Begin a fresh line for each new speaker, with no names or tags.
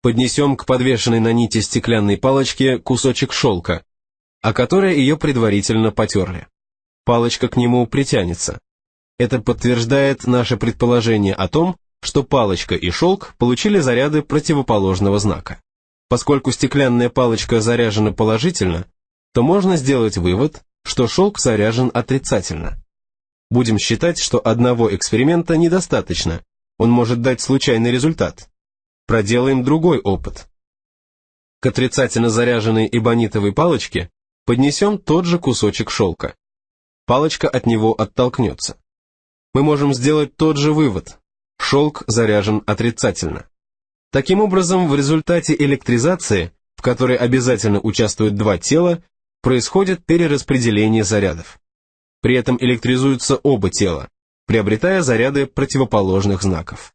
Поднесем к подвешенной на нити стеклянной палочке кусочек шелка, о которой ее предварительно потерли. Палочка к нему притянется. Это подтверждает наше предположение о том, что палочка и шелк получили заряды противоположного знака. Поскольку стеклянная палочка заряжена положительно, то можно сделать вывод, что шелк заряжен отрицательно. Будем считать, что одного эксперимента недостаточно, он может дать случайный результат. Проделаем другой опыт. К отрицательно заряженной эбонитовой палочке поднесем тот же кусочек шелка. Палочка от него оттолкнется. Мы можем сделать тот же вывод. Шелк заряжен отрицательно. Таким образом, в результате электризации, в которой обязательно участвуют два тела, происходит перераспределение зарядов. При этом электризуются оба тела, приобретая заряды противоположных знаков.